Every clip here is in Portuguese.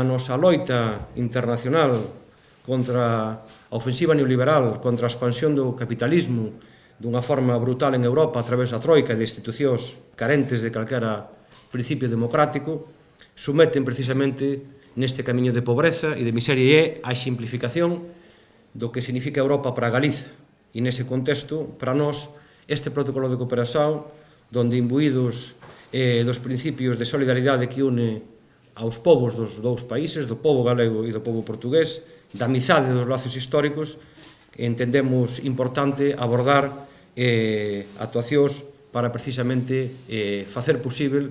a nosa loita internacional contra a ofensiva neoliberal, contra a expansión do capitalismo dunha forma brutal en Europa a través da troika de institucións carentes de calquera principio democrático, someten precisamente neste camiño de pobreza e de miseria e a simplificación do que significa Europa para Galiza. E nese contexto, para nós, este protocolo de cooperación, donde imbuídos eh, dos principios de solidaridade que une aos povos dos dous países, do povo galego e do povo portugués, da amizade dos lazos históricos, entendemos importante abordar eh, actuacións para precisamente eh, facer posible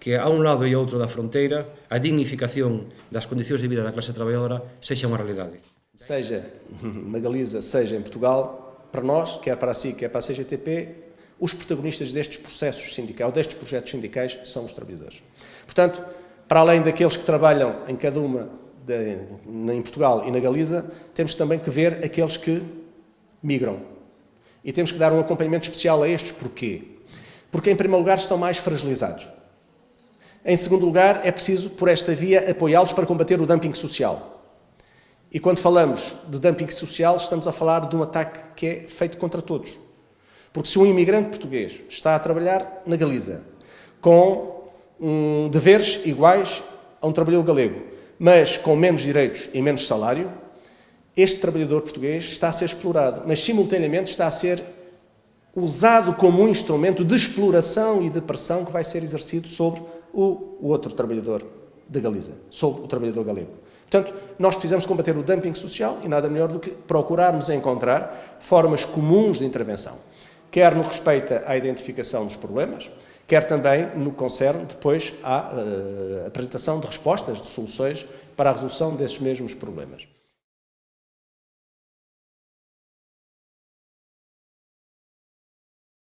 que a un lado e a outro da fronteira a dignificación das condicións de vida da clase traballadora sexa unha realidade. Seja na Galiza, seja em Portugal, para nós, quer para a SIC, quer para a CGTP, os protagonistas destes processos sindicais, destes projetos sindicais, são os trabalhadores. Portanto, para além daqueles que trabalham em cada uma de, em Portugal e na Galiza, temos também que ver aqueles que migram. E temos que dar um acompanhamento especial a estes. Porquê? Porque, em primeiro lugar, estão mais fragilizados. Em segundo lugar, é preciso, por esta via, apoiá-los para combater o dumping social. E quando falamos de dumping social, estamos a falar de um ataque que é feito contra todos. Porque se um imigrante português está a trabalhar na Galiza com um, deveres iguais a um trabalhador galego, mas com menos direitos e menos salário, este trabalhador português está a ser explorado, mas simultaneamente está a ser usado como um instrumento de exploração e de pressão que vai ser exercido sobre o, outro trabalhador da Galiza, sobre o trabalhador galego. Portanto, nós precisamos combater o dumping social e nada melhor do que procurarmos encontrar formas comuns de intervenção, quer no que respeita à identificação dos problemas, quer também no concerne depois à uh, apresentação de respostas, de soluções para a resolução desses mesmos problemas.